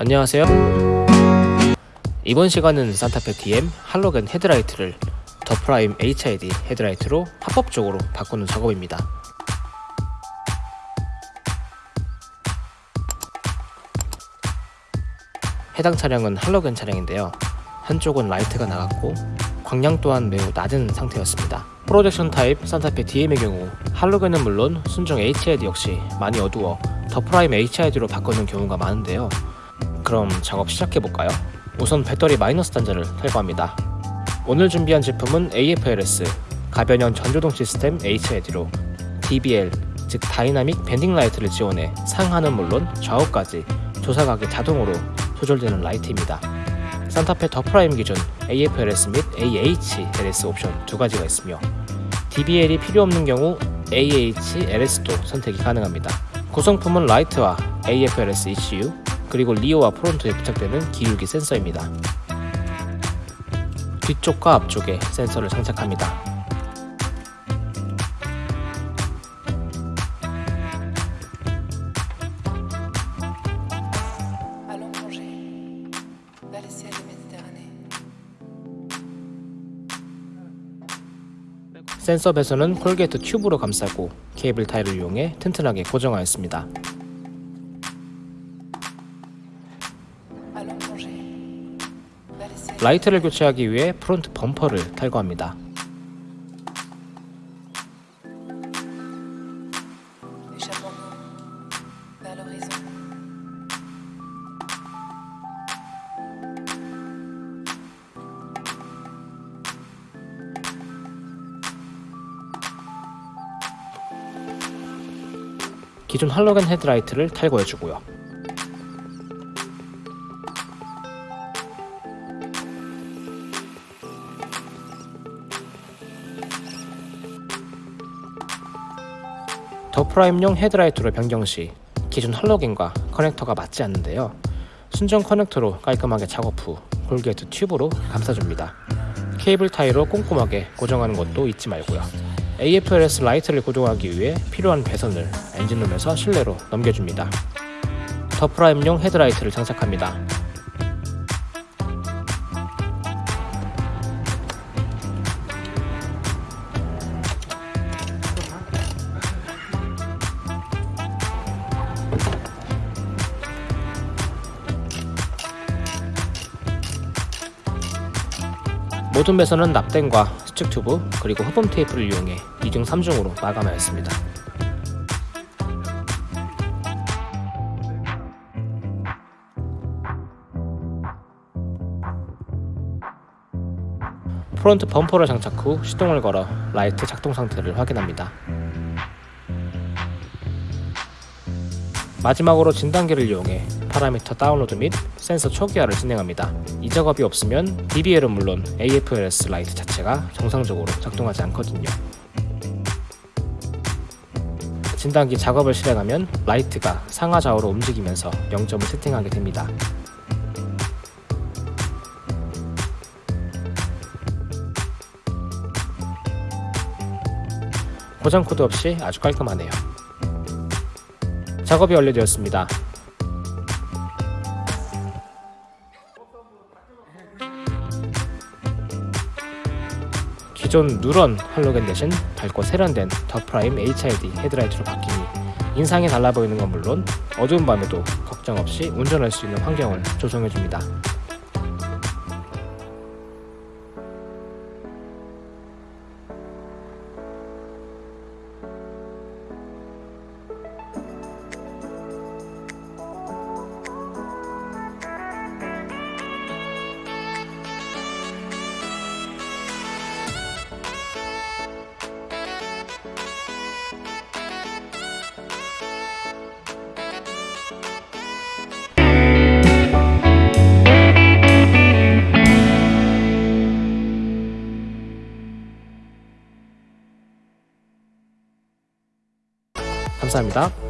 안녕하세요. 이번 시간은 산타페 DM 할로겐 헤드라이트를 더 프라임 HID 헤드라이트로 합법적으로 바꾸는 작업입니다. 해당 차량은 할로겐 차량인데요. 한쪽은 라이트가 나갔고 광량 또한 매우 낮은 상태였습니다. projection 타입 산타페 DM의 경우 할로겐은 물론 순정 HID 역시 많이 어두워 더 프라임 HID로 바꾸는 경우가 많은데요 그럼 작업 시작해볼까요? 우선 배터리 마이너스 단자를 탈거합니다. 오늘 준비한 제품은 AFLS 가변형 전조등 시스템 HID로 DBL 즉 dynamic bending light를 지원해 상하는 물론 좌우까지 조사각이 자동으로 조절되는 라이트입니다. 산타페 더 프라임 기준 AFLS 및 AHLS 옵션 두 가지가 있으며 DBL이 필요 없는 경우 AHLS도 선택이 가능합니다. 구성품은 라이트와 AFLS ECU 그리고 rear와 front에 부착되는 기울기 센서입니다. 뒤쪽과 앞쪽에 센서를 장착합니다. 센서 배선은 corrugate 튜브로 감싸고 케이블 타이를 이용해 튼튼하게 고정하였습니다. 라이트를 교체하기 위해 front 범퍼를 탈거합니다. 기존 할로겐 헤드라이트를 탈거해주고요. 더 프라임용 헤드라이트로 변경 시 기존 할로겐과 커넥터가 맞지 않는데요. 순정 커넥터로 깔끔하게 작업 후 corrugate 튜브로 감싸줍니다. 케이블 타이로 꼼꼼하게 고정하는 것도 잊지 말고요. AFLS 라이트를 고정하기 위해 필요한 배선을 엔진룸에서 실내로 넘겨줍니다. 더 프라임용 헤드라이트를 장착합니다. 모든 배선은 납땜과 수축 튜브 그리고 흡음 테이프를 이용해 2중 3중으로 마감하였습니다. 프론트 범퍼를 장착 후 시동을 걸어 라이트 작동 상태를 확인합니다. 마지막으로 진단기를 이용해 파라미터 다운로드 및 센서 초기화를 진행합니다. 이 작업이 없으면 DBL은 물론 AFLS 라이트 자체가 정상적으로 작동하지 않거든요. 진단기 작업을 실행하면 라이트가 상하 좌우로 움직이면서 0점을 세팅하게 됩니다. 고장 코드 없이 아주 깔끔하네요. 작업이 완료되었습니다. 기존 누런 할로겐 대신 밝고 세련된 더 프라임 HID 헤드라이트로 바뀌니 인상이 달라 보이는 건 물론 어두운 밤에도 걱정 없이 운전할 수 있는 환경을 조성해줍니다. 감사합니다.